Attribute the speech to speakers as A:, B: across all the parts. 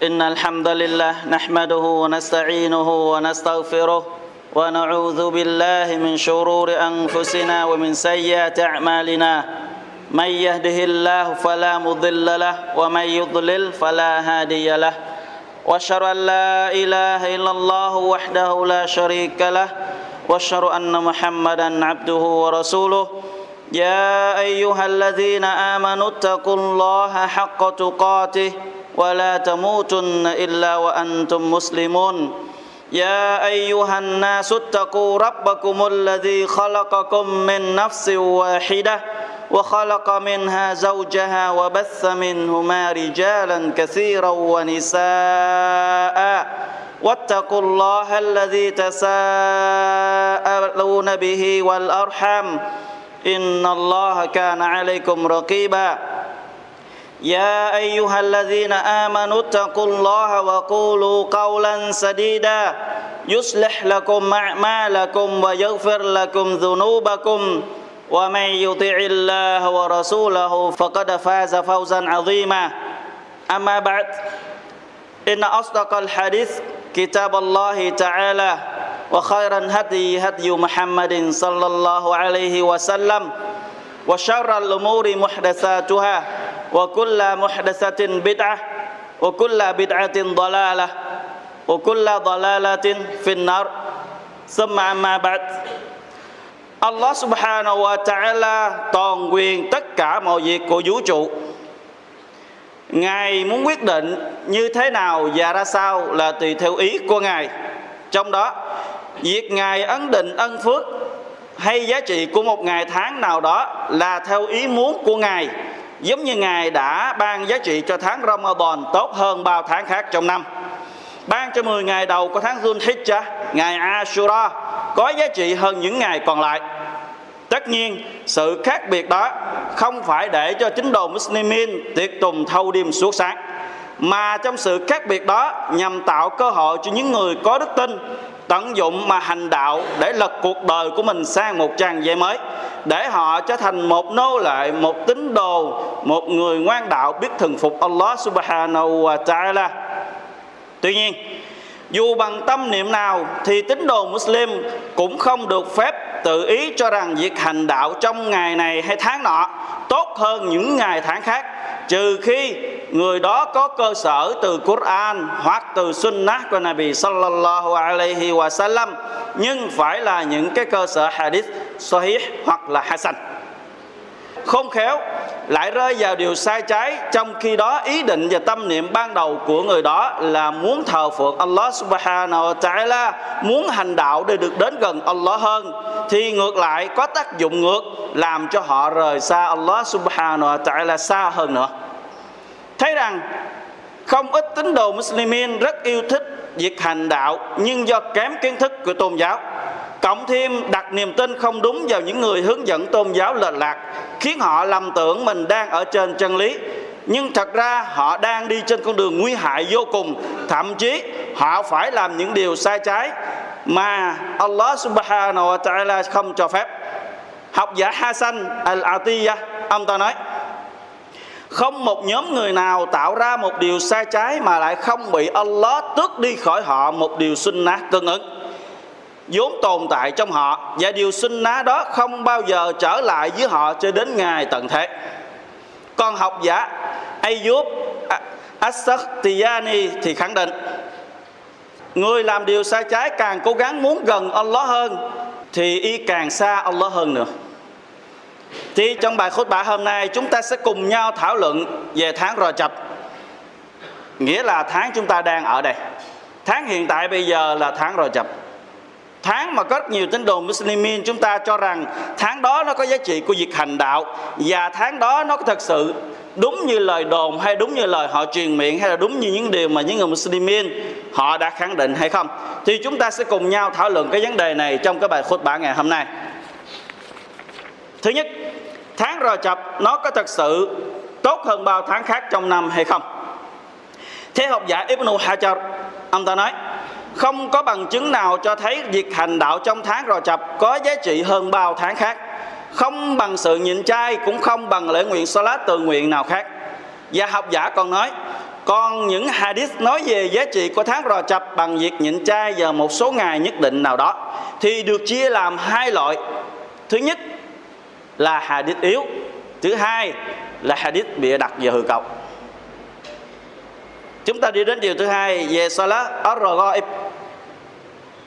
A: إن الحمد لله نحمده ونستعينه ونستغفره ونعوذ بالله من شرور أنفسنا ومن سيئات أعمالنا. من يهده الله فلا مضل له ومن يضلل فلا هادي له. وأشهد أن لا إله إلا الله وحده لا شريك له. وأشهد أن محمدا عبده ورسوله. يا أيها الذين آمنوا اتقوا الله حق تقاته. ولا تموتن إلا وأنتم مسلمون. يا أيها الناس اتقوا ربكم الذي خلقكم من نفس واحدة وخلق منها زوجها وبث منهما رجالا كثيرا ونساء. واتقوا الله الذي تساءلون به والأرحام. إن الله كان عليكم رقيبا. يا أيها الذين آمنوا اتقوا الله وقولوا قولا سديدا. يصلح لكم أعمالكم ويغفر لكم ذنوبكم. ومن يطع الله ورسوله فقد فاز فوزا عظيما. أما بعد إن أصدق الحديث كتاب الله تعالى وخير الهدي هدي محمد صلى الله عليه وسلم وشر الأمور محدثاتها. وكل محدثه بدعه وكل بدعه ضلاله وكل ضلاله في النار ثم اما بعد Allah subhanahu wa ta'ala toàn quyền tất cả mọi việc của vũ trụ Ngài muốn quyết định như thế nào và ra sao là tùy theo ý của Ngài Trong đó Việc Ngài ấn định ân phước hay giá trị của một ngày tháng nào đó là theo ý muốn của Ngài Giống như Ngài đã ban giá trị cho tháng Ramadan tốt hơn bao tháng khác trong năm Ban cho 10 ngày đầu của tháng Dhul Hijjah, ngày Ashura có giá trị hơn những ngày còn lại. Tất nhiên, sự khác biệt đó không phải để cho chính đồ Muslimin tiệc tùng thâu đêm suốt sáng, mà trong sự khác biệt đó nhằm tạo cơ hội cho những người có đức tin tận dụng mà hành đạo để lật cuộc đời của mình sang một trang giấy mới để họ trở thành một nô lệ, một tín đồ, một người ngoan đạo biết thần phục Allah subhanahu wa ta'ala. Tuy nhiên, dù bằng tâm niệm nào thì tín đồ Muslim cũng không được phép tự ý cho rằng việc hành đạo trong ngày này hay tháng nọ tốt hơn những ngày tháng khác, trừ khi người đó có cơ sở từ Quran hoặc từ Sunnah của Nabi sallallahu alaihi wa sallam nhưng phải là những cái cơ sở hadith sahih hoặc là hasan không khéo, lại rơi vào điều sai trái. Trong khi đó, ý định và tâm niệm ban đầu của người đó là muốn thờ phượng Allah subhanahu wa ta'ala, muốn hành đạo để được đến gần Allah hơn. Thì ngược lại, có tác dụng ngược, làm cho họ rời xa Allah subhanahu wa ta'ala xa hơn nữa. Thấy rằng, không ít tín đồ Muslimin rất yêu thích việc hành đạo, nhưng do kém kiến thức của tôn giáo cộng thêm đặt niềm tin không đúng vào những người hướng dẫn tôn giáo lệch lạc, khiến họ lầm tưởng mình đang ở trên chân lý. Nhưng thật ra họ đang đi trên con đường nguy hại vô cùng, thậm chí họ phải làm những điều sai trái mà Allah subhanahu wa ta'ala không cho phép. Học giả Hassan al-Atiyah, ông ta nói, không một nhóm người nào tạo ra một điều sai trái mà lại không bị Allah tước đi khỏi họ một điều sunnah tương ứng vốn tồn tại trong họ và điều sinh ná đó không bao giờ trở lại với họ cho đến ngày tận thế. Còn học giả Ayub As-Sakhtiyani thì khẳng định, người làm điều sai trái càng cố gắng muốn gần Allah hơn, thì y càng xa Allah hơn nữa. Thì trong bài khốt bạ hôm nay, chúng ta sẽ cùng nhau thảo luận về tháng Rò Chập, nghĩa là tháng chúng ta đang ở đây. Tháng hiện tại bây giờ là tháng Rò Chập tháng mà có rất nhiều tín đồ Muslimin, chúng ta cho rằng tháng đó nó có giá trị của việc hành đạo và tháng đó nó có thật sự đúng như lời đồn hay đúng như lời họ truyền miệng hay là đúng như những điều mà những người Muslimin họ đã khẳng định hay không. Thì chúng ta sẽ cùng nhau thảo luận cái vấn đề này trong cái bài khutbah bả ngày hôm nay. Thứ nhất, tháng rò chập nó có thật sự tốt hơn bao tháng khác trong năm hay không? Thế học giả Ibn Hajar, ông ta nói không có bằng chứng nào cho thấy việc hành đạo trong tháng rò chập có giá trị hơn bao tháng khác không bằng sự nhịn chay cũng không bằng lễ nguyện salat tự nguyện nào khác và học giả còn nói còn những hadith nói về giá trị của tháng Rò Chập bằng việc nhịn chay vào một số ngày nhất định nào đó thì được chia làm hai loại. Thứ nhất là hadith yếu, thứ hai là hadith bịa đặt và hư cấu. Chúng ta đi đến điều thứ hai về Salat ar-Raghaib.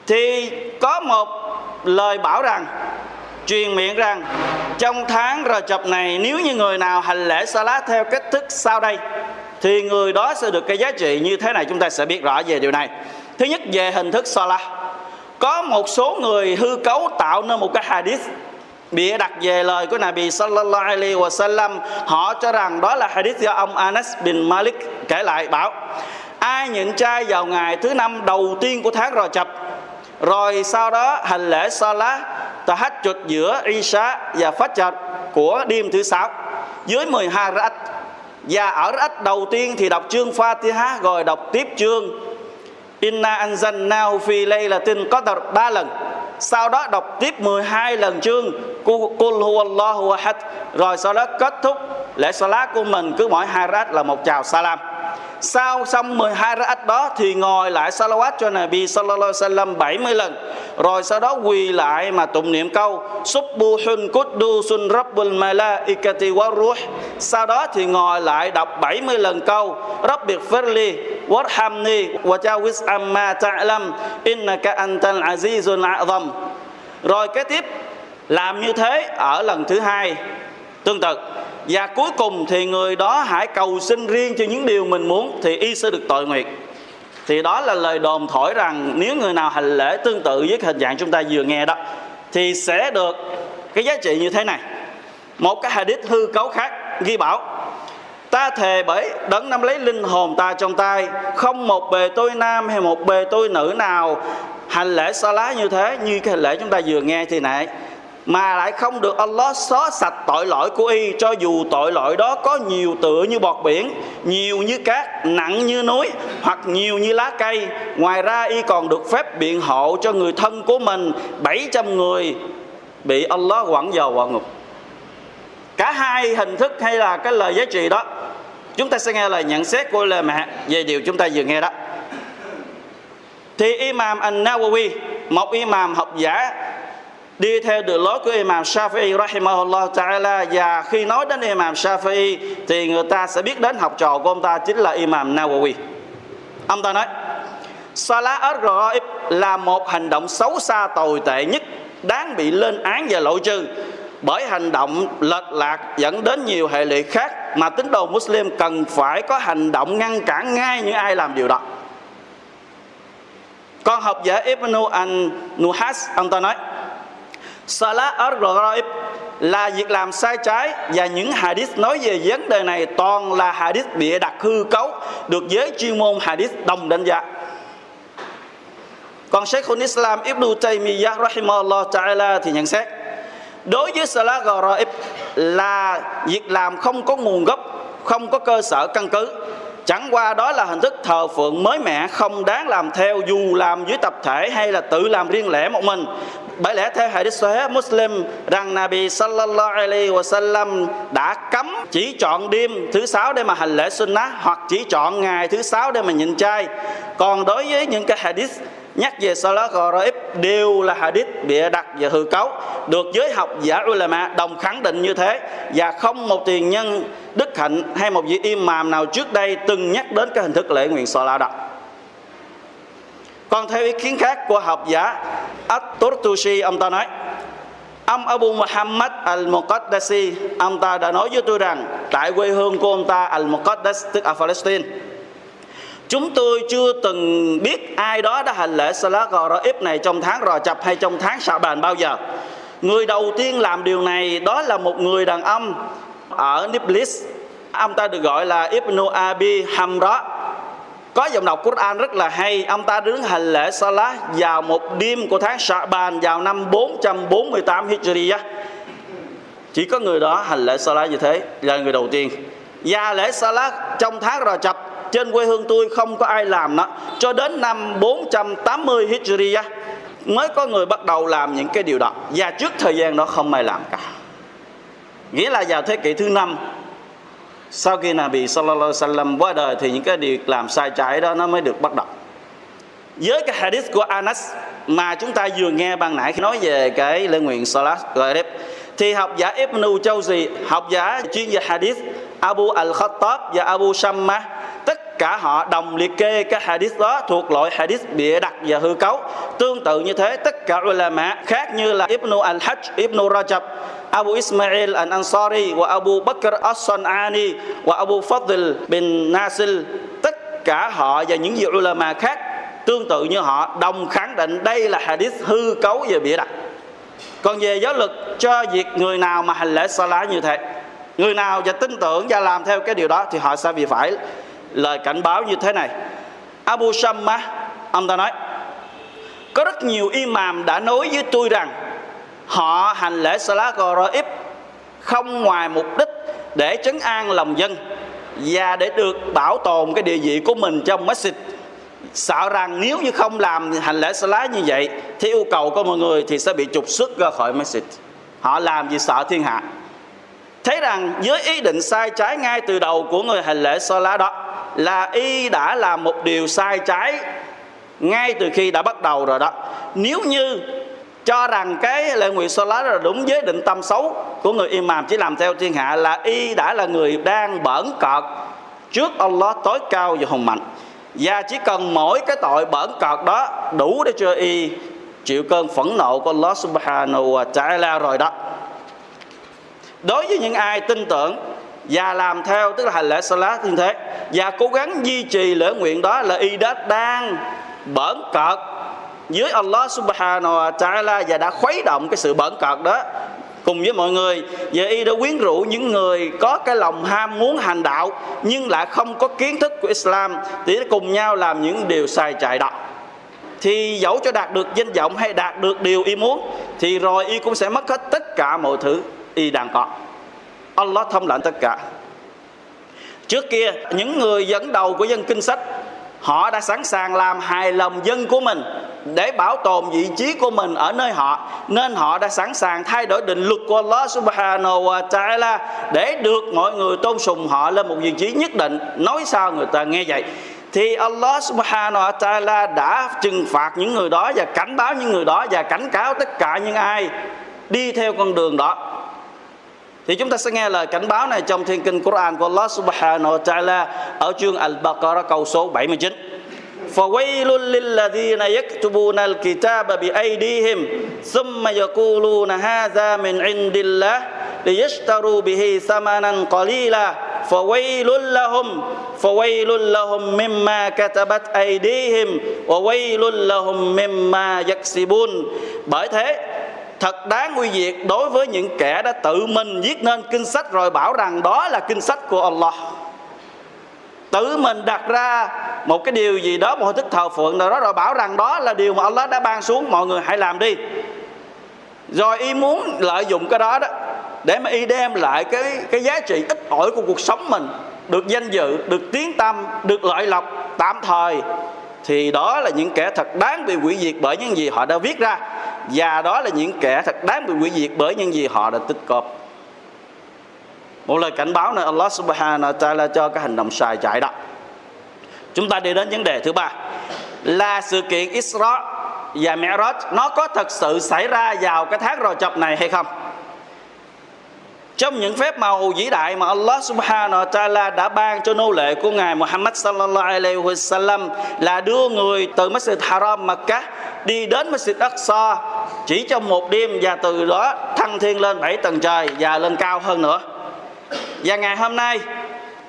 A: Thì có một lời bảo rằng, truyền miệng rằng, trong tháng Rờ Chập này, nếu như người nào hành lễ Salat theo cách thức sau đây, thì người đó sẽ được cái giá trị như thế này. Chúng ta sẽ biết rõ về điều này. Thứ nhất, về hình thức Salat có một số người hư cấu tạo nên một cái hadith, bịa đặt về lời của Nabi sallallahu alaihi wasallam. Họ cho rằng đó là hadith do ông Anas bin Malik kể lại, bảo, ai nhịn chay vào ngày thứ năm đầu tiên của tháng Rò Chập rồi sau đó, hành lễ Salah tahajjud giữa Isha và Fajr của đêm thứ sáu. Dưới 12 rakaat và ở rakaat đầu tiên thì đọc chương Fatiha, rồi đọc tiếp chương Inna anzalnahu fi laylatin qadr ba lần. Sau đó đọc tiếp 12 lần chương Qul huwallahu ahad. Rồi sau đó kết thúc lễ salat của mình, cứ mỗi hai rát là một chào salam sau xong 12 ra'at đó thì ngồi lại salawat cho Nabi sallallahu alaihi wasallam 70 lần. Rồi sau đó quỳ lại mà tụng niệm câu Subbuhun Quddusun Rabbul Malaikati Waruh. Sau đó thì ngồi lại đọc 70 lần câu Rabbir Firli Warhamni wa Jawis amma ta'lam, innaka antal azizul a'zam. Rồi kế tiếp, làm như thế ở lần thứ hai. Tương tự và cuối cùng thì người đó hãy cầu xin riêng cho những điều mình muốn thì y sẽ được tội nguyện. Thì đó là lời đồn thổi rằng nếu người nào hành lễ tương tự với hình dạng chúng ta vừa nghe đó, thì sẽ được cái giá trị như thế này. Một cái hadith hư cấu khác ghi bảo, ta thề bởi đấng nắm lấy linh hồn ta trong tay, không một bề tôi nam hay một bề tôi nữ nào hành lễ sa lá như thế, như cái hành lễ chúng ta vừa nghe thì nãy mà lại không được Allah xóa sạch tội lỗi của y, cho dù tội lỗi đó có nhiều tựa như bọt biển, nhiều như cát, nặng như núi, hoặc nhiều như lá cây. Ngoài ra, y còn được phép biện hộ cho người thân của mình. 700 người bị Allah quẳng vào quả ngục. Cả hai hình thức hay là cái lời giá trị đó, chúng ta sẽ nghe lời nhận xét của lời mẹ về điều chúng ta vừa nghe đó. Thì Imam An-Nawawi, một imam học giả đi theo đường lối của Imam Shafi'i rahimahullah ta'ala, và khi nói đến Imam Shafi'i, thì người ta sẽ biết đến học trò của ông ta chính là Imam Nawawi ông ta nói, Salah al-Ghaib là một hành động xấu xa tồi tệ nhất đáng bị lên án và lộ trừ bởi hành động lệch lạc dẫn đến nhiều hệ lụy khác mà tín đồ Muslim cần phải có hành động ngăn cản ngay những ai làm điều đó. Con học giả Ibn al-Nuhas, ông ta nói Salat al-Ghaib là việc làm sai trái và những hadith nói về vấn đề này toàn là hadith bịa đặt hư cấu được giới chuyên môn hadith đồng đánh giá. Còn Sheikhul Islam Ibn Taymiyyah rahimahullah ta'ala thì nhận xét đối với Salah Gharaib là việc làm không có nguồn gốc, không có cơ sở căn cứ Chẳng qua đó là hình thức thờ phượng mới mẻ, Không đáng làm theo dù làm dưới tập thể Hay là tự làm riêng lẻ một mình. Bởi lẽ theo hadith Sahih Muslim Rằng Nabi sallallahu alaihi wasallam Đã cấm chỉ chọn đêm thứ sáu để mà hành lễ sunnah Hoặc chỉ chọn ngày thứ sáu để mà nhịn chay. Còn đối với những cái hadith nhắc về Salat Ghaib đều là hadith bịa đặt và hư cấu, được giới học giả ulama đồng khẳng định như thế. Và không một tiền nhân đức hạnh hay một vị imam nào trước đây từng nhắc đến cái hình thức lễ nguyện Salat đó. Còn theo ý kiến khác của học giả At-Turtushi, ông ta nói Ông Abu Muhammad Al-Muqaddasi, Ông ta đã nói với tôi rằng, Tại quê hương của ông ta, Al-Muqaddas, Tức ở Palestine Chúng tôi chưa từng biết ai đó đã hành lễ Salat Ghaib này trong tháng Rò Chập hay trong tháng Sạ Bàn bao giờ. Người đầu tiên làm điều này đó là một người đàn ông ở Niblis. Ông ta được gọi là Ibn Abi Hamra. Có giọng đọc Quran rất là hay. Ông ta đứng hành lễ Salat vào một đêm của tháng Sạ Bàn vào năm 448 Hijriya. Chỉ có người đó hành lễ Salat như thế, là người đầu tiên. Và lễ Salat trong tháng Rò Chập trên quê hương tôi không có ai làm nó cho đến năm 480 Hijriya mới có người bắt đầu làm những cái điều đó. Và trước thời gian đó không ai làm cả. Nghĩa là vào thế kỷ thứ năm, sau khi Nabi sallallahu alaihi wasallam qua đời thì những cái điều làm sai trái đó nó mới được bắt đầu. Với cái hadith của Anas mà chúng ta vừa nghe ban nãy khi nói về cái lễ nguyện Salat Gharib, thì học giả Ibn Jawzi học giả chuyên về hadith Abu Al-Khattab và Abu Shamma cả họ đồng liệt kê cái hadith đó thuộc loại hadith bịa đặt và hư cấu. Tương tự như thế, tất cả ulama khác như là Ibn Al-Hajj Ibn Rajab, Abu Ismail Al-Ansari và Abu Bakr As-San'ani và Abu Fadl bin Nasil, tất cả họ và những vị ulama khác tương tự như họ đồng khẳng định đây là hadith hư cấu và bịa đặt. Còn về giáo lực cho việc người nào mà hành lễ salat như thế, người nào và tin tưởng và làm theo cái điều đó thì họ sẽ bị phải lời cảnh báo như thế này. Abu Shammah ông ta nói, có rất nhiều imam đã nói với tôi rằng họ hành lễ Salat Gharib không ngoài mục đích để trấn an lòng dân và để được bảo tồn cái địa vị của mình trong masjid. Sợ rằng nếu như không làm hành lễ Salat như vậy theo yêu cầu của mọi người thì sẽ bị trục xuất ra khỏi masjid. Họ làm vì sợ thiên hạ. Thấy rằng với ý định sai trái ngay từ đầu của người hành lễ Salat đó là y đã làm một điều sai trái ngay từ khi đã bắt đầu rồi đó. Nếu như cho rằng cái lệ nguyện so lá là đúng với định tâm xấu của người imam chỉ làm theo thiên hạ là y đã là người đang bẩn cọt trước Allah tối cao và hùng mạnh. Và chỉ cần mỗi cái tội bẩn cọt đó đủ để cho y chịu cơn phẫn nộ của Allah subhanahu wa ta'ala rồi đó. Đối với những ai tin tưởng và làm theo, tức là hành lễ salat như thế. Và cố gắng duy trì lễ nguyện đó là y đã đang bẩn cợt dưới Allah subhanahu wa ta'ala và đã khuấy động cái sự bẩn cợt đó cùng với mọi người. Và y đã quyến rũ những người có cái lòng ham muốn hành đạo nhưng lại không có kiến thức của Islam để cùng nhau làm những điều sai trái đó. Thì dẫu cho đạt được danh vọng hay đạt được điều y muốn, thì rồi y cũng sẽ mất hết tất cả mọi thứ y đang có. Allah thông lệnh tất cả. Trước kia, những người dẫn đầu của dân kinh sách, họ đã sẵn sàng làm hài lòng dân của mình để bảo tồn vị trí của mình ở nơi họ, nên họ đã sẵn sàng thay đổi định luật của Allah subhanahu wa ta'ala để được mọi người tôn sùng họ lên một vị trí nhất định. Nói sao người ta nghe vậy? Thì Allah subhanahu wa ta'ala đã trừng phạt những người đó và cảnh báo những người đó và cảnh cáo tất cả những ai đi theo con đường đó. thì chúng ta sẽ nghe lời cảnh báo này trong thiên kinh Quran của Allah Subhanahu wa Ta'ala ở chương Al-Baqarah câu số 79. فويل للذين يكتبون الكتاب بأيديهم ثم يقولون هذا من عند الله ليشتروا به ثمنا قليلا فويل لهم فويل لهم مما كتبت أيديهم وويل لهم مما يكسبون bởi thế thật đáng nguy diệt đối với những kẻ đã tự mình viết nên kinh sách rồi bảo rằng đó là kinh sách của Allah. Tự mình đặt ra một cái điều gì đó, một hình thức thờ phượng nào đó rồi bảo rằng đó là điều mà Allah đã ban xuống, mọi người hãy làm đi. Rồi y muốn lợi dụng cái đó đó để mà y đem lại cái cái giá trị ít ỏi của cuộc sống mình, được danh dự, được tiếng tâm được lợi lộc tạm thời thì đó là những kẻ thật đáng bị hủy diệt bởi những gì họ đã viết ra. Và đó là những kẻ thật đáng bị hủy diệt bởi những gì họ đã tích cóp một lời cảnh báo này Allah subhanahu wa ta'ala cho cái hành động sai chạy đó. Chúng ta đi đến vấn đề thứ ba. Là sự kiện Isra và Mi'raj, nó có thật sự xảy ra vào cái tháng rò chập này hay không? Trong những phép màu vĩ đại mà Allah subhanahu wa ta'ala đã ban cho nô lệ của Ngài Muhammad sallallahu alaihi wasallam là đưa người từ Masjid Haram Makkah đi đến Masjid Aqsa chỉ trong một đêm và từ đó thăng thiên lên bảy tầng trời và lên cao hơn nữa. Và ngày hôm nay,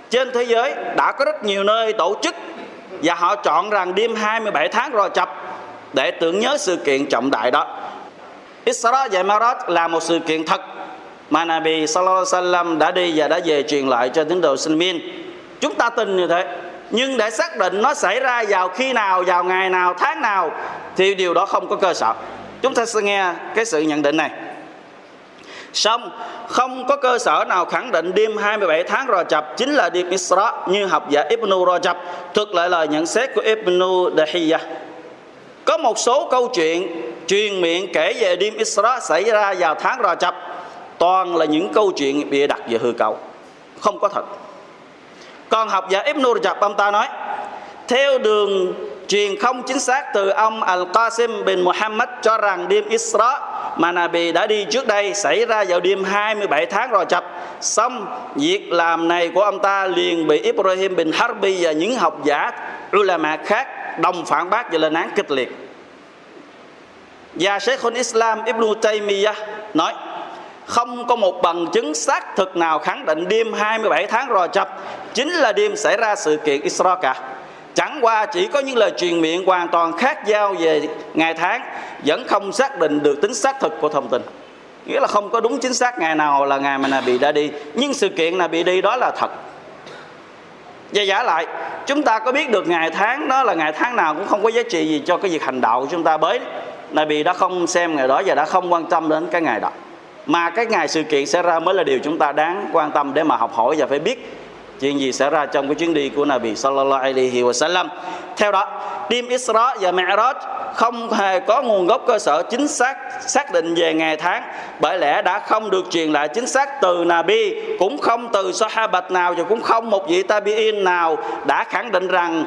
A: trên thế giới đã có rất nhiều nơi tổ chức và họ chọn rằng đêm 27 tháng Rò Chập để tưởng nhớ sự kiện trọng đại đó. Isra và Mi'raj là một sự kiện thật mà Nabi Sallallahu Alaihi Wasallam đã đi và đã về truyền lại cho tín đồ sinh viên chúng ta tin như thế. Nhưng để xác định nó xảy ra vào khi nào, vào ngày nào, tháng nào, thì điều đó không có cơ sở. Chúng ta sẽ nghe cái sự nhận định này. Xong, không có cơ sở nào khẳng định đêm 27 tháng Rajab chính là đêm Isra như học giả Ibn Rajab thực lại lời nhận xét của Ibn Dahiyah. Có một số câu chuyện truyền miệng kể về đêm Isra xảy ra vào tháng Rajab toàn là những câu chuyện bịa đặt và hư cấu. Không có thật. Còn học giả Ibn Rajab, ông ta nói, theo đường truyền không chính xác từ ông Al-Qasim bin Muhammad cho rằng đêm Isra, mà Nabi đã đi trước đây, xảy ra vào đêm 27 tháng rồi chập xong, việc làm này của ông ta liền bị Ibrahim bin Harbi và những học giả ulama khác đồng phản bác và lên án kịch liệt. Và Sheikhul Islam Ibn Taymiyyah nói không có một bằng chứng xác thực nào khẳng định đêm 27 tháng Rò Chập chính là đêm xảy ra sự kiện Isra cả. Chẳng qua chỉ có những lời truyền miệng hoàn toàn khác nhau về ngày tháng vẫn không xác định được tính xác thực của thông tin. Nghĩa là không có đúng chính xác ngày nào là ngày mà Nabi đã đi, nhưng sự kiện Nabi đi đó là thật. Và giả lại, chúng ta có biết được ngày tháng đó là ngày tháng nào cũng không có giá trị gì cho cái việc hành đạo của chúng ta bới. Nabi đã không xem ngày đó và đã không quan tâm đến cái ngày đó mà cái ngày sự kiện xảy ra mới là điều chúng ta đáng quan tâm để mà học hỏi và phải biết chuyện gì xảy ra trong cái chuyến đi của Nabi sallallahu alaihi wasallam. Theo đó, đêm Isra và Mi'raj không hề có nguồn gốc cơ sở chính xác xác định về ngày tháng bởi lẽ đã không được truyền lại chính xác từ Nabi cũng không từ Sahabat nào và cũng không một vị Tabi'in nào đã khẳng định rằng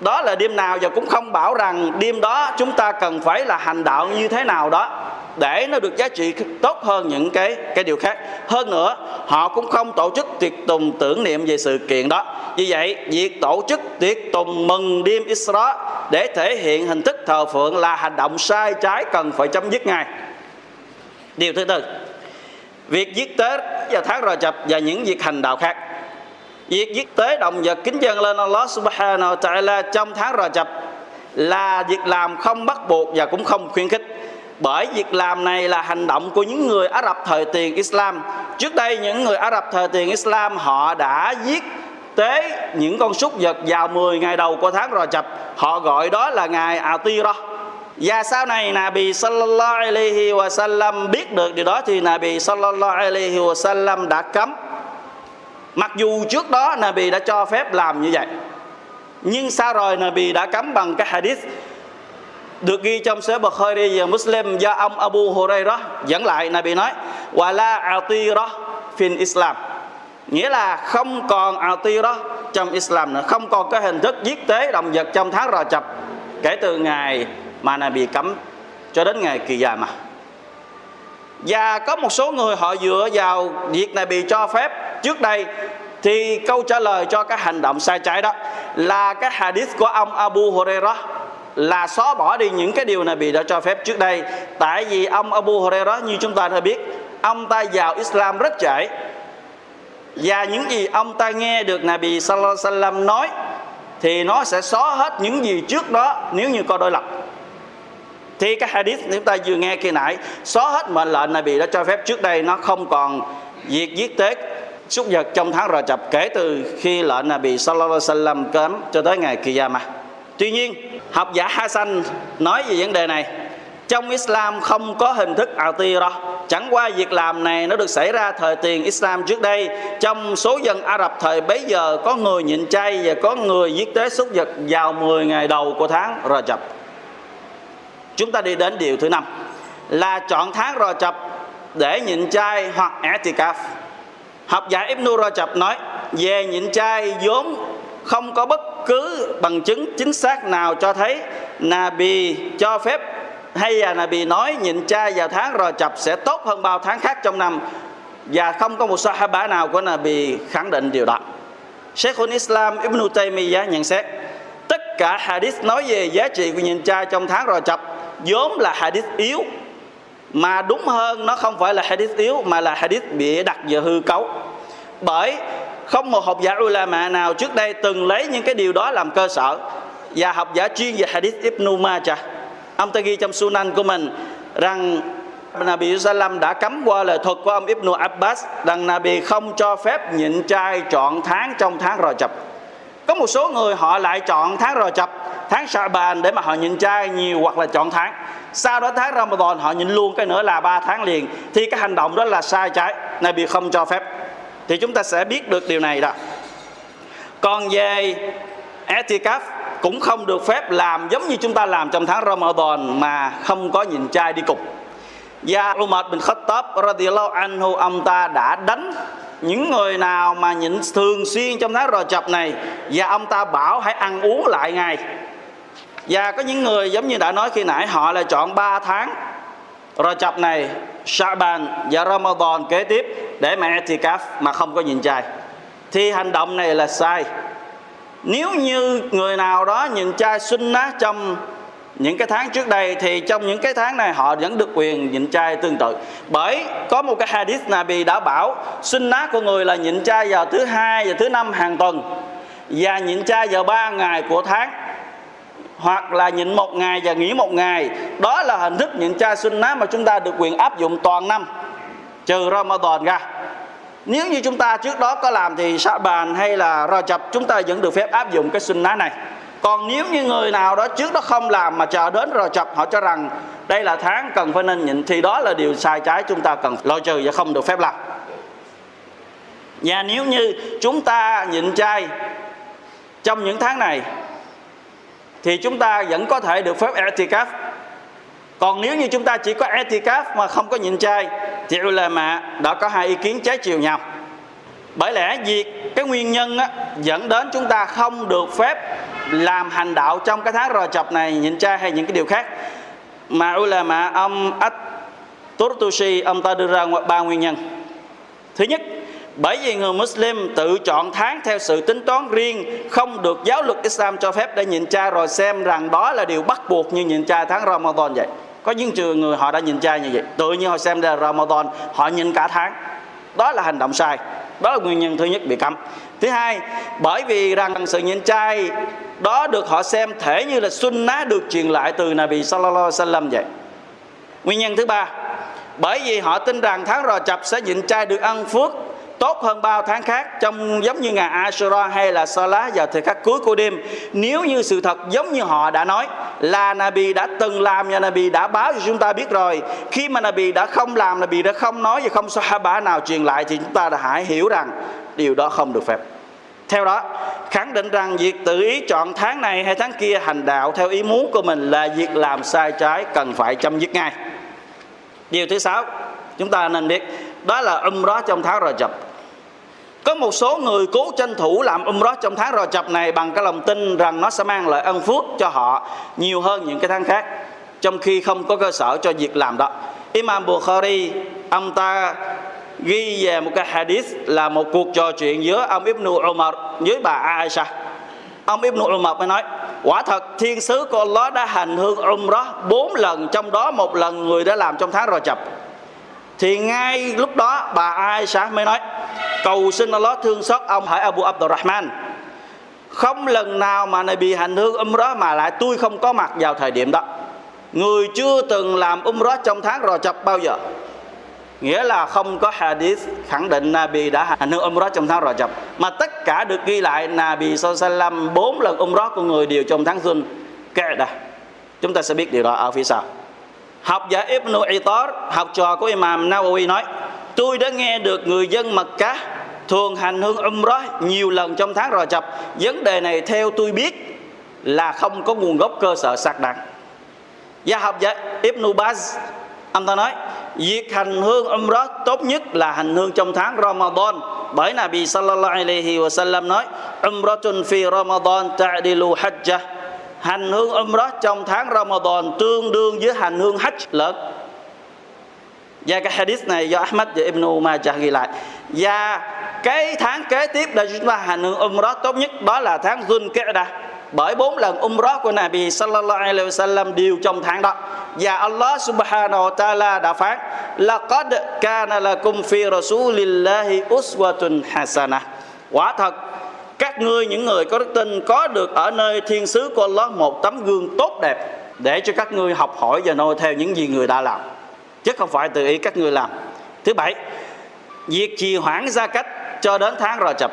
A: đó là đêm nào và cũng không bảo rằng đêm đó chúng ta cần phải là hành đạo như thế nào đó để nó được giá trị tốt hơn những cái cái điều khác. Hơn nữa, họ cũng không tổ chức tiệc tùng tưởng niệm về sự kiện đó. Vì vậy, việc tổ chức tiệc tùng mừng đêm Isra để thể hiện hình thức thờ phượng là hành động sai trái cần phải chấm dứt ngay. Điều thứ tư, việc giết tế và tháng rò chập và những việc hành đạo khác. Việc giết tế động vật kính dân lên Allah subhanahu wa ta'ala trong tháng rò chập là việc làm không bắt buộc và cũng không khuyến khích bởi việc làm này là hành động của những người Ả Rập thời tiền Islam. Trước đây, những người Ả Rập thời tiền Islam, họ đã giết tế những con súc vật vào 10 ngày đầu của tháng Rò Chập họ gọi đó là ngày Atira. Và sau này, Nabi sallallahu alaihi wa sallam biết được điều đó thì Nabi sallallahu alaihi wa sallam đã cấm. Mặc dù trước đó Nabi đã cho phép làm như vậy, nhưng sau rồi Nabi đã cấm bằng cái hadith được ghi trong Sahih Bukhari và Muslim do ông Abu Hurairah dẫn lại, Nabi nói, wa la atira fin Islam. Nghĩa là không còn atira trong Islam nữa, không còn cái hình thức giết tế động vật trong tháng Rò Chập kể từ ngày mà Nabi cấm cho đến ngày kỳ già mà và có một số người họ dựa vào việc này bị cho phép. Trước đây thì câu trả lời cho cái hành động sai trái đó là cái hadith của ông Abu Hurairah là xóa bỏ đi những cái điều này bị đã cho phép trước đây. Tại vì ông Abu Hurairah, như chúng ta đã biết, ông ta vào Islam rất trễ. Và những gì ông ta nghe được Nabi Sallallahu Alaihi Wasallam nói, thì nó sẽ xóa hết những gì trước đó nếu như có đối lập. Thì cái hadith chúng ta vừa nghe kia nãy, xóa hết mệnh lệnh Nabi đã cho phép trước đây, nó không còn việc giết tết, súc vật trong tháng Rajab kể từ khi lệnh Nabi Sallallahu Alaihi Wasallam cấm cho tới ngày Qiyamah. Tuy nhiên, học giả Hassan nói về vấn đề này. Trong Islam không có hình thức atira chẳng qua việc làm này nó được xảy ra thời tiền Islam trước đây. Trong số dân Ả Rập thời bấy giờ, có người nhịn chay và có người giết tế súc vật vào 10 ngày đầu của tháng Rajab. Chúng ta đi đến điều thứ năm, là chọn tháng Rajab để nhịn chay hoặc i'tikaf. Học giả Ibn Rajab nói, về nhịn chay vốn không có bất cứ bằng chứng chính xác nào cho thấy Nabi cho phép hay là Nabi nói nhịn chay vào tháng rồi chập sẽ tốt hơn bao tháng khác trong năm và không có một sahaba nào của Nabi khẳng định điều đó. Sheikhul Islam Ibn Taymiyyah nhận xét, tất cả hadith nói về giá trị của nhịn chay trong tháng rồi chập vốn là hadith yếu, mà đúng hơn nó không phải là hadith yếu, mà là hadith bị đặt vào hư cấu bởi không một học giả ulama nào trước đây từng lấy những cái điều đó làm cơ sở. Và học giả chuyên về hadith Ibn Majah. Ông ta ghi trong Sunan của mình rằng Nabi Sallam đã cấm qua lời thuật của ông Ibn Abbas rằng Nabi không cho phép nhịn trai chọn tháng trong tháng Rò Chập. Có một số người họ lại chọn tháng Rò Chập, tháng Sha'ban để mà họ nhịn trai nhiều hoặc là chọn tháng. Sau đó tháng Ramadan họ nhịn luôn, cái nữa là ba tháng liền. Thì cái hành động đó là sai trái, Nabi không cho phép thì chúng ta sẽ biết được điều này đó. Còn về etikaf cũng không được phép làm giống như chúng ta làm trong tháng Ramadan mà không có nhìn trai đi cùng. Và Umar bin Khattab radiallahu anhu ông ta đã đánh những người nào mà nhịn thường xuyên trong tháng rò chập này và ông ta bảo hãy ăn uống lại ngày và có những người giống như đã nói khi nãy, họ là chọn 3 tháng rồi chập này, Shaban và Ramadan kế tiếp để mà etikaf mà không có nhịn chay thì hành động này là sai. Nếu như người nào đó nhịn chay sunnah trong những cái tháng trước đây, thì trong những cái tháng này họ vẫn được quyền nhịn chay tương tự. Bởi có một cái hadith Nabi đã bảo, sunnah của người là nhịn chay vào thứ hai và thứ năm hàng tuần và nhịn chay vào ba ngày của tháng hoặc là nhịn một ngày và nghỉ một ngày. Đó là hình thức nhịn chay sunnah mà chúng ta được quyền áp dụng toàn năm, trừ Ramadan ra. Nếu như chúng ta trước đó có làm thì sa bàn hay là Rajab, chúng ta vẫn được phép áp dụng cái sunnah này. Còn nếu như người nào đó trước đó không làm mà chờ đến rồi chập họ cho rằng đây là tháng cần phải nên nhịn, thì đó là điều sai trái chúng ta cần loại trừ và không được phép làm. Và nếu như chúng ta nhịn chay trong những tháng này thì chúng ta vẫn có thể được phép etikaf. Còn nếu như chúng ta chỉ có etikaf mà không có nhịn chay thì ulama đã có hai ý kiến trái chiều nhau. Bởi lẽ việc cái nguyên nhân á, dẫn đến chúng ta không được phép làm hành đạo trong cái tháng rò chập này nhịn chay hay những cái điều khác. Mà ulama ông At Turtusi ông ta đưa ra ba nguyên nhân. Thứ nhất bởi vì người Muslim tự chọn tháng theo sự tính toán riêng, không được giáo luật Islam cho phép để nhịn chay rồi xem rằng đó là điều bắt buộc như nhịn chay tháng Ramadan vậy. Có những trường người họ đã nhịn chay như vậy. Tự nhiên họ xem là Ramadan, họ nhịn cả tháng. Đó là hành động sai. Đó là nguyên nhân thứ nhất bị cấm. Thứ hai, bởi vì rằng sự nhịn chay đó được họ xem thể như là sunnah được truyền lại từ Nabi sallallahu alaihi wasallam vậy. Nguyên nhân thứ ba, bởi vì họ tin rằng tháng rò chập sẽ nhịn chay được ăn phước tốt hơn bao tháng khác trong giống như ngày Ashura hay là Salah vào thời khắc cuối của đêm. Nếu như sự thật giống như họ đã nói, là Nabi đã từng làm và Nabi đã báo cho chúng ta biết rồi. Khi mà Nabi đã không làm, Nabi đã không nói và không Sahaba nào truyền lại thì chúng ta đã hãy hiểu rằng điều đó không được phép. Theo đó, khẳng định rằng việc tự ý chọn tháng này hay tháng kia hành đạo theo ý muốn của mình là việc làm sai trái cần phải chấm dứt ngay. Điều thứ sáu, chúng ta nên biết đó là umrah trong tháng Rajab có một số người cố tranh thủ làm umrah trong tháng rò chập này bằng cái lòng tin rằng nó sẽ mang lại ân phước cho họ nhiều hơn những cái tháng khác, trong khi không có cơ sở cho việc làm đó. Imam Bukhari, ông ta ghi về một cái hadith là một cuộc trò chuyện giữa ông Ibn Umar với bà Aisha. Ông Ibn Umar mới nói, quả thật, thiên sứ của Allah đã hành hương umrah bốn lần, trong đó một lần người đã làm trong tháng rò chập. Thì ngay lúc đó, bà Aisha mới nói cầu xin Allah thương xót ông hỏi Abu Abdurrahman. Không lần nào mà này bị hành hương umrah mà lại tôi không có mặt vào thời điểm đó. Người chưa từng làm umrah trong tháng rò chập bao giờ. Nghĩa là không có hadith khẳng định Nabi đã hành hương umrah trong tháng rò chập. Mà tất cả được ghi lại, Nabi sallam bốn lần umrah của người đều trong tháng Zul Qa'dah. Chúng ta sẽ biết điều đó ở phía sau. Học giả Ibn Itar học trò của Imam Nawawi nói tôi đã nghe được người dân Mecca thường hành hương umrah nhiều lần trong tháng rò chập. Vấn đề này theo tôi biết là không có nguồn gốc cơ sở xác đáng gia học giả Ibn Baz, ông ta nói, việc hành hương umrah tốt nhất là hành hương trong tháng Ramadan. Bởi Nabi sallallahu alaihi wasallam nói, umratun fi Ramadan ta'dilu hajjah. Hành hương umrah trong tháng Ramadan tương đương với hành hương hajj lớn và cái hadith này do Ahmad và Ibn Majah ghi lại. Và cái tháng kế tiếp là chúng ta hành hương umrah tốt nhất, đó là tháng Dhul Qa'dah bởi bốn lần umrah của Nabi sallallahu alaihi wasallam đều trong tháng đó. Và Allah subhanahu wa ta'ala đã phán là có kana lakum fi rasulillahi uswatun hasanah. Quả thật, các ngươi, những người có đức tin, có được ở nơi thiên sứ của Allah một tấm gương tốt đẹp để cho các ngươi học hỏi và noi theo những gì người đã làm chứ không phải tự ý các ngươi làm. Thứ bảy, việc trì hoãn gia cách cho đến tháng rò chập.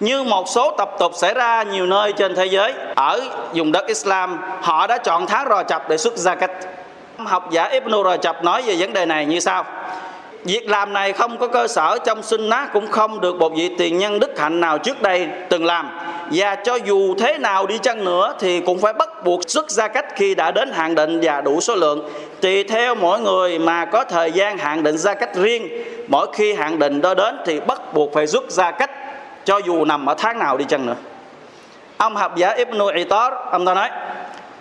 A: Như một số tập tục xảy ra nhiều nơi trên thế giới, ở vùng đất Islam, họ đã chọn tháng rò chập để xuất gia cách. Học giả Ibn Rajab nói về vấn đề này như sau. Việc làm này không có cơ sở trong sinh nát cũng không được một vị tiền nhân đức hạnh nào trước đây từng làm. Và cho dù thế nào đi chăng nữa thì cũng phải bắt buộc xuất ra cách khi đã đến hạn định và đủ số lượng tùy theo mỗi người mà có thời gian hạn định ra cách riêng. Mỗi khi hạn định đó đến thì bắt buộc phải rút ra cách, cho dù nằm ở tháng nào đi chăng nữa. Ông học giả Ibn Itar, ông ta nói,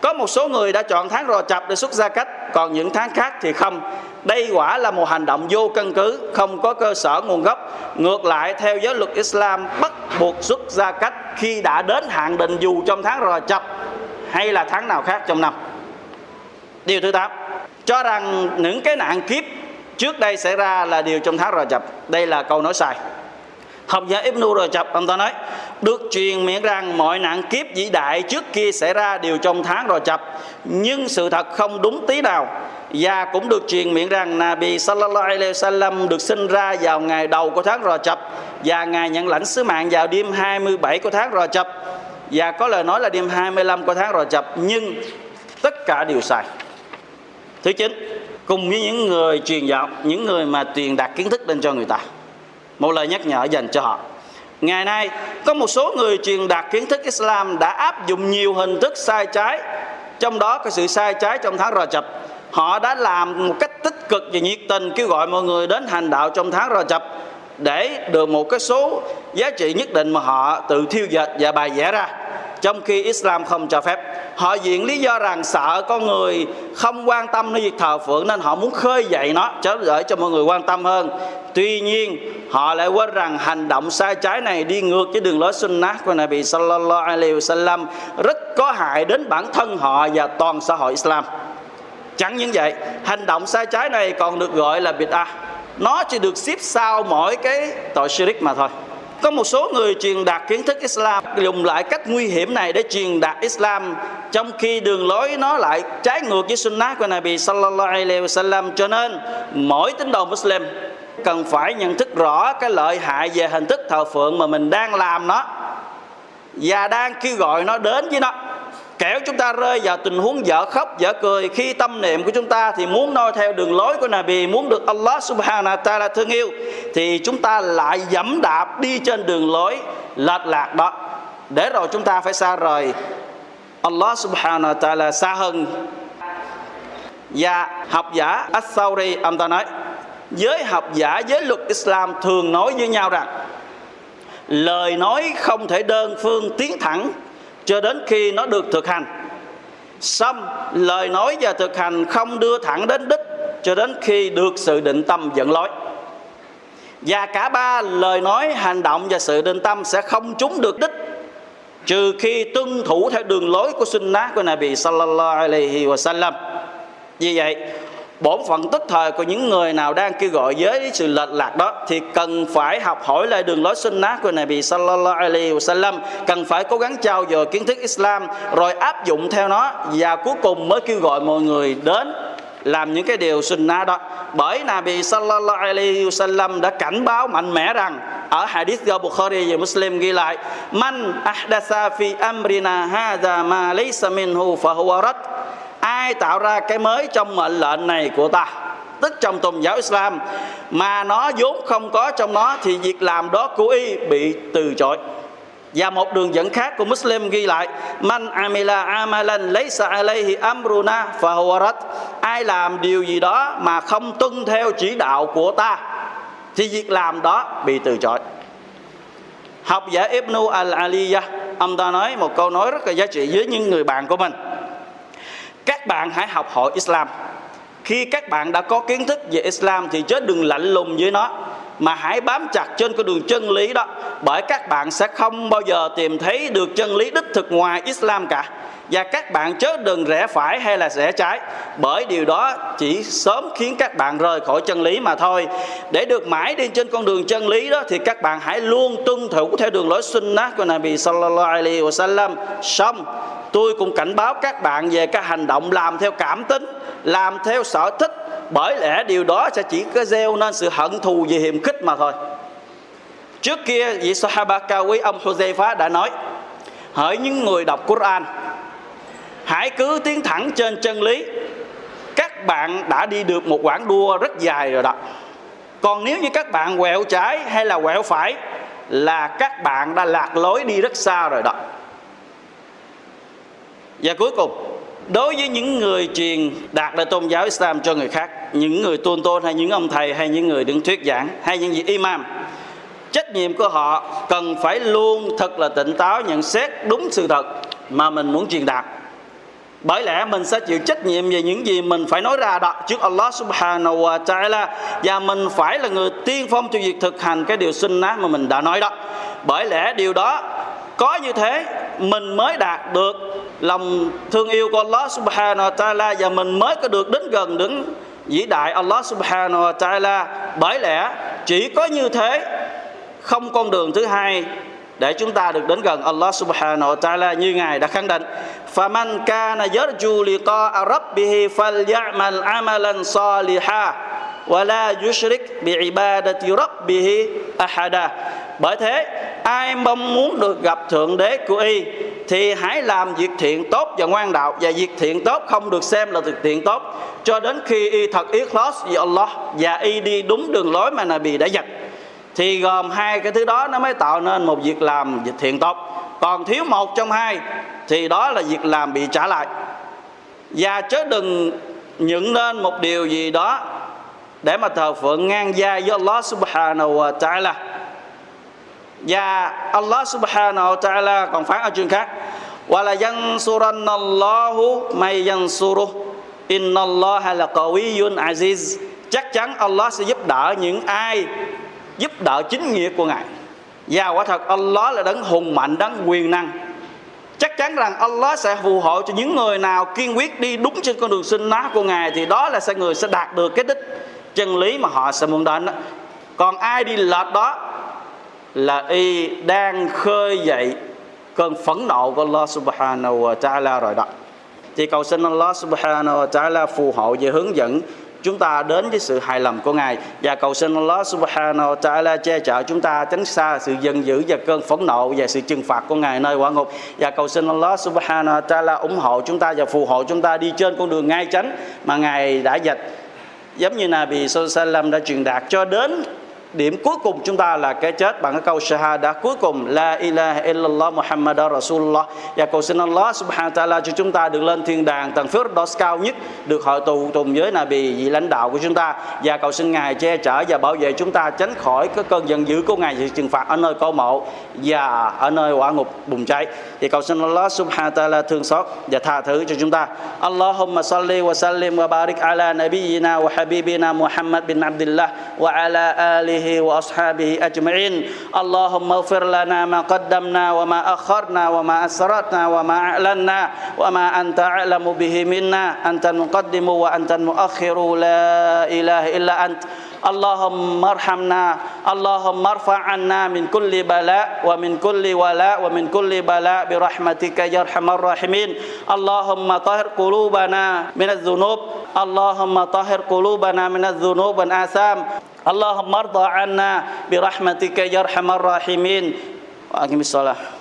A: có một số người đã chọn tháng rò chập để xuất ra cách, còn những tháng khác thì không. Đây quả là một hành động vô căn cứ, không có cơ sở nguồn gốc. Ngược lại, theo giáo luật Islam, bắt buộc xuất ra cách khi đã đến hạn định dù trong tháng rò chập hay là tháng nào khác trong năm. Điều thứ tám cho rằng những cái nạn kiếp trước đây xảy ra là điều trong tháng rò chập đây là câu nói sai. Học giả Ibn Rajab, ông ta nói, được truyền miệng rằng mọi nạn kiếp vĩ đại trước kia xảy ra đều trong tháng rò chập nhưng sự thật không đúng tí nào. Và cũng được truyền miệng rằng Nabi Sallallahu Alaihi Wasallam được sinh ra vào ngày đầu của tháng rò chập và ngài nhận lãnh sứ mạng vào đêm 27 của tháng rò chập và có lời nói là đêm 25 của tháng rò chập nhưng tất cả đều sai thứ chín, cùng với những người truyền giáo, những người mà truyền đạt kiến thức lên cho người ta. Một lời nhắc nhở dành cho họ. Ngày nay, có một số người truyền đạt kiến thức Islam đã áp dụng nhiều hình thức sai trái. Trong đó có sự sai trái trong tháng Rajab. Họ đã làm một cách tích cực và nhiệt tình kêu gọi mọi người đến hành đạo trong tháng Rajab để được một cái số giá trị nhất định mà họ tự thiêu dệt và bài vẽ ra trong khi Islam không cho phép, họ diện lý do rằng sợ con người không quan tâm đến việc thờ phượng nên họ muốn khơi dậy nó để cho mọi người quan tâm hơn. Tuy nhiên, họ lại quên rằng hành động sai trái này đi ngược với đường lối sunnah của Nabi sallallahu alaihi wasallam, rất có hại đến bản thân họ và toàn xã hội Islam. Chẳng những vậy, hành động sai trái này còn được gọi là bid'ah. Nó chỉ được xếp sau mỗi cái tội shirik mà thôi có một số người truyền đạt kiến thức Islam, dùng lại cách nguy hiểm này để truyền đạt Islam, trong khi đường lối nó lại trái ngược với sunnah của Nabi sallallahu alaihi wasallam. Cho nên, mỗi tín đồ Muslim cần phải nhận thức rõ cái lợi hại về hình thức thờ phượng mà mình đang làm nó, và đang kêu gọi nó đến với nó kẻo chúng ta rơi vào tình huống dở khóc, dở cười, khi tâm niệm của chúng ta thì muốn noi theo đường lối của Nabi, muốn được Allah subhanahu wa ta'ala thương yêu, thì chúng ta lại dẫm đạp đi trên đường lối lệch lạc đó. Để rồi chúng ta phải xa rời Allah subhanahu wa ta'ala xa hơn. Và học giả As-Sawri ông ta nói, giới học giả, giới luật Islam thường nói với nhau rằng, lời nói không thể đơn phương tiến thẳng cho đến khi nó được thực hành. Xong, lời nói và thực hành không đưa thẳng đến đích cho đến khi được sự định tâm dẫn lối. Và cả ba lời nói, hành động và sự định tâm sẽ không trúng được đích, trừ khi tuân thủ theo đường lối của sunnah của Nabi sallallahu alaihi wasallam. Vì vậy bổn phận tức thời của những người nào đang kêu gọi với sự lệch lạc đó thì cần phải học hỏi lại đường lối sunnah của Nabi sallallahu alaihi wasallam. Cần phải cố gắng trao dồi kiến thức Islam, rồi áp dụng theo nó và cuối cùng mới kêu gọi mọi người đến làm những cái điều sunnah đó. Bởi Nabi sallallahu alaihi wasallam đã cảnh báo mạnh mẽ rằng, ở hadith do Bukhari và Muslim ghi lại, man ahdasa fi amrina hadha ma laysa minhu fa huwa rad ai tạo ra cái mới trong mệnh lệnh này của ta. Tức trong tôn giáo Islam, mà nó vốn không có trong nó thì việc làm đó của y bị từ chối. Và một đường dẫn khác của Muslim ghi lại, Man amila amalan laysa alayhi amruna fahuwarat Ai làm điều gì đó mà không tuân theo chỉ đạo của ta, Thì việc làm đó bị từ chối. Học giả Ibn al-Aliyah, Ông ta nói một câu nói rất là giá trị với những người bạn của mình các bạn hãy học hỏi Islam. Khi các bạn đã có kiến thức về Islam thì chớ đừng lạnh lùng với nó, mà hãy bám chặt trên con đường chân lý đó, bởi các bạn sẽ không bao giờ tìm thấy được chân lý đích thực ngoài Islam cả và các bạn chớ đừng rẽ phải hay là rẽ trái. Bởi điều đó chỉ sớm khiến các bạn rời khỏi chân lý mà thôi. Để được mãi đi trên con đường chân lý đó, thì các bạn hãy luôn tuân thủ theo đường lối sunnah của Nabi sallallahu alaihi wasallam. Xong, tôi cũng cảnh báo các bạn về các hành động làm theo cảm tính, làm theo sở thích. Bởi lẽ điều đó sẽ chỉ có gieo nên sự hận thù về hiểm khích mà thôi. Trước kia, vị Sahaba cao quý ông Huzaifa đã nói, hỡi những người đọc Quran hãy cứ tiến thẳng trên chân lý. Các bạn đã đi được một quãng đua rất dài rồi đó. Còn nếu như các bạn quẹo trái hay là quẹo phải là các bạn đã lạc lối đi rất xa rồi đó. Và cuối cùng, đối với những người truyền đạt lại tôn giáo Islam cho người khác, những người tôn tôn hay những ông thầy hay những người đứng thuyết giảng hay những vị imam, trách nhiệm của họ cần phải luôn thật là tỉnh táo nhận xét đúng sự thật mà mình muốn truyền đạt bởi lẽ mình sẽ chịu trách nhiệm về những gì mình phải nói ra đó, trước Allah subhanahu wa ta'ala. Và mình phải là người tiên phong cho việc thực hành cái điều sinh ná mà mình đã nói đó. Bởi lẽ điều đó có như thế, mình mới đạt được lòng thương yêu của Allah subhanahu wa ta'ala và mình mới có được đến gần đứng vĩ đại Allah subhanahu wa ta'ala. Bởi lẽ chỉ có như thế, không con đường thứ hai để chúng ta được đến gần Allah subhanahu wa ta'ala như Ngài đã khẳng định فَمَنْ كَانَ يَرْجُوا لِقَاءَ رَبِّهِ فَلْيَعْمَلْ عَمَلًا صَالِحًا وَلَا يُشْرِكْ بِعِبَادَةِ رَبِّهِ أَحَدًا Bởi thế, ai mong muốn được gặp Thượng Đế của Y thì hãy làm việc thiện tốt và ngoan đạo và việc thiện tốt không được xem là việc thiện tốt cho đến khi Y thật ikhlas với Allah và Y đi đúng đường lối mà Nabi đã dạy thì gồm hai cái thứ đó nó mới tạo nên một việc làm việc thiện tốt còn thiếu một trong hai thì đó là việc làm bị trả lại. Và chớ đừng nhận nên một điều gì đó để mà thờ phượng ngang gia với Allah subhanahu wa ta'ala. Và Allah subhanahu wa ta'ala còn phán ở chương khác. Wa la yansurannallahu may yansuru inna Allah là aziz. Chắc chắn Allah sẽ giúp đỡ những ai giúp đỡ chính nghĩa của Ngài. Và quả thật Allah là đấng hùng mạnh, đấng quyền năng. Chắc chắn rằng Allah sẽ phù hộ cho những người nào kiên quyết đi đúng trên con đường sinh ná của Ngài thì đó là sẽ người sẽ đạt được cái đích chân lý mà họ sẽ muốn đến đó. còn ai đi lệch đó là y đang khơi dậy cơn phẫn nộ của Allah subhanahu wa ta'ala rồi đó. Thì cầu xin Allah subhanahu wa ta'ala phù hộ và hướng dẫn chúng ta đến với sự hài lòng của Ngài. Và cầu xin Allah subhanahu wa ta'ala che chở chúng ta tránh xa sự giận dữ và cơn phẫn nộ và sự trừng phạt của Ngài nơi quả ngục. Và cầu xin Allah subhanahu wa ta'ala ủng hộ chúng ta và phù hộ chúng ta đi trên con đường ngay tránh mà Ngài đã dạch. Giống như Nabi Sallallahu đã truyền đạt cho đến điểm cuối cùng chúng ta là cái chết. Bằng cái câu shahada cuối cùng, la ilaha illallah muhammad rasulullah. Và cầu xin Allah subhanahu wa ta'ala cho chúng ta được lên thiên đàng tầng phước đó cao nhất, được hội tụ cùng với nabi, vị lãnh đạo của chúng ta. Và cầu xin ngài che chở và bảo vệ chúng ta tránh khỏi cái cơn giận dữ của ngài sự trừng phạt ở nơi câu mộ và ở nơi quả ngục bùng cháy. Thì cầu xin Allah subhanahu wa ta'ala thương xót và tha thứ cho chúng ta. Allahumma salli wa sallim wa barik ala nabiyyina wa habibina Muhammad bin Abdullah wa ala alihi آله وأصحابه أجمعين. اللهم اغفر لنا ما قدمنا وما أخرنا وما أسرتنا وما أعلنا وما أنت أعلم به منا. أنت المقدم وأنت المؤخر. لا إله إلا أنت. اللهم ارحمنا اللهم ارفع عنا من كل بلاء ومن كل ولاء ومن كل بلاء برحمتك يا أرحم الراحمين. اللهم طهر قلوبنا من الذنوب اللهم طهر قلوبنا من الذنوب والآثام. اللهم ارضى عنا برحمتك يا أرحم الراحمين. وأقم الصلاة.